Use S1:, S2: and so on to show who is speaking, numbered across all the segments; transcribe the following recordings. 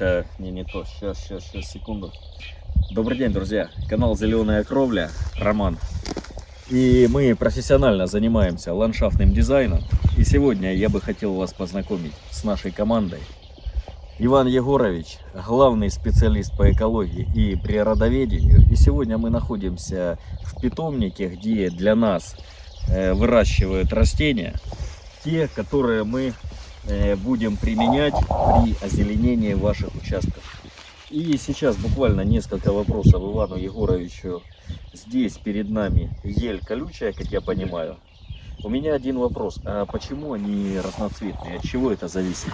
S1: Э, Не, не то. Сейчас, сейчас, сейчас, секунду. Добрый день, друзья. Канал Зеленая Кровля. Роман. И мы профессионально занимаемся ландшафтным дизайном. И сегодня я бы хотел вас познакомить с нашей командой. Иван Егорович, главный специалист по экологии и природоведению. И сегодня мы находимся в питомнике, где для нас э, выращивают растения, те, которые мы будем применять при озеленении ваших участков. И сейчас буквально несколько вопросов Ивану Егоровичу. Здесь перед нами ель колючая, как я понимаю. У меня один вопрос. А почему они разноцветные? От чего это зависит?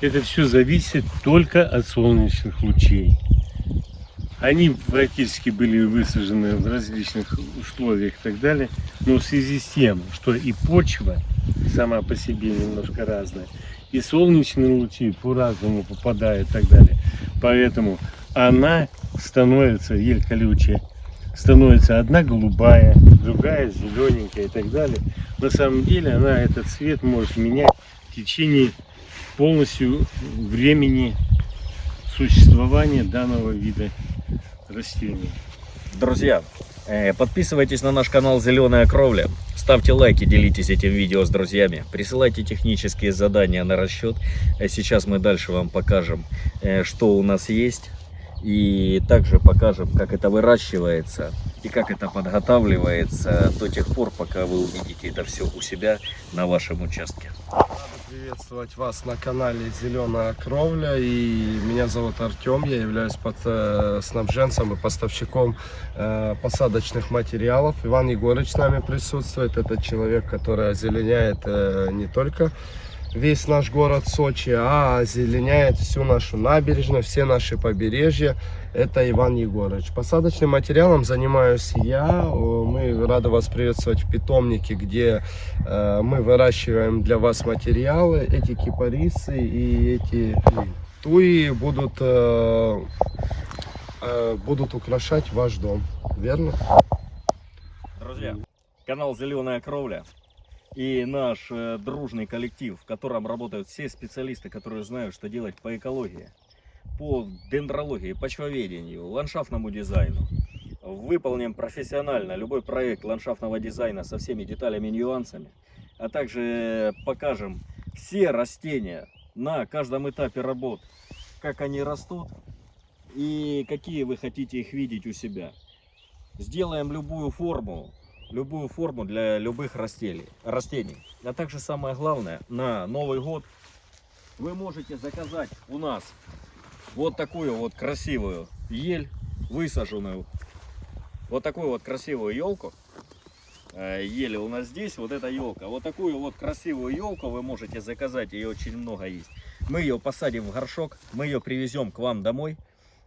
S2: Это все зависит только от солнечных лучей. Они практически были высажены в различных условиях и так далее, но в связи с тем, что и почва сама по себе немножко разная, и солнечные лучи по-разному попадают и так далее, поэтому она становится, ель колючая, становится одна голубая, другая зелененькая и так далее. На самом деле она этот цвет может менять в течение полностью времени существования данного вида растений.
S1: Друзья, э, подписывайтесь на наш канал Зеленая Кровля. Ставьте лайки, делитесь этим видео с друзьями. Присылайте технические задания на расчет. А Сейчас мы дальше вам покажем, э, что у нас есть. И также покажем, как это выращивается и как это подготавливается до тех пор, пока вы увидите это все у себя на вашем участке.
S3: Рада приветствовать вас на канале Зеленая Кровля. И меня зовут Артем. Я являюсь под, э, снабженцем и поставщиком э, посадочных материалов. Иван Егорович с нами присутствует. Это человек, который озеленяет э, не только весь наш город Сочи, а озеленяет всю нашу набережную, все наши побережья. Это Иван Егорович. Посадочным материалом занимаюсь я. Мы рады вас приветствовать в питомнике, где э, мы выращиваем для вас материалы. Эти кипарисы и эти туи будут, э, э, будут украшать ваш дом. Верно?
S1: Друзья, канал Зеленая Кровля и наш э, дружный коллектив, в котором работают все специалисты, которые знают, что делать по экологии, по дендрологии, почвоведению, ландшафтному дизайну. Выполним профессионально любой проект ландшафтного дизайна со всеми деталями и нюансами, а также покажем все растения на каждом этапе работ, как они растут и какие вы хотите их видеть у себя. Сделаем любую форму, любую форму для любых растений. растений. А также самое главное, на Новый год вы можете заказать у нас вот такую вот красивую ель, высаженную. Вот такую вот красивую елку. Э, Ели у нас здесь, вот эта елка. Вот такую вот красивую елку вы можете заказать, ее очень много есть. Мы ее посадим в горшок, мы ее привезем к вам домой.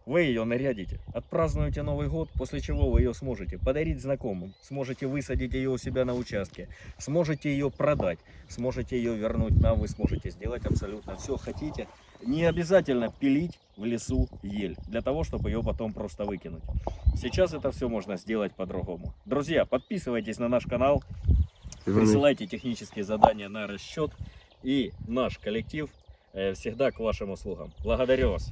S1: Вы ее нарядите, отпразднуете Новый год, после чего вы ее сможете подарить знакомым, сможете высадить ее у себя на участке, сможете ее продать, сможете ее вернуть нам, вы сможете сделать абсолютно все хотите. Не обязательно пилить в лесу ель, для того, чтобы ее потом просто выкинуть. Сейчас это все можно сделать по-другому. Друзья, подписывайтесь на наш канал, присылайте технические задания на расчет, и наш коллектив э, всегда к вашим услугам. Благодарю вас.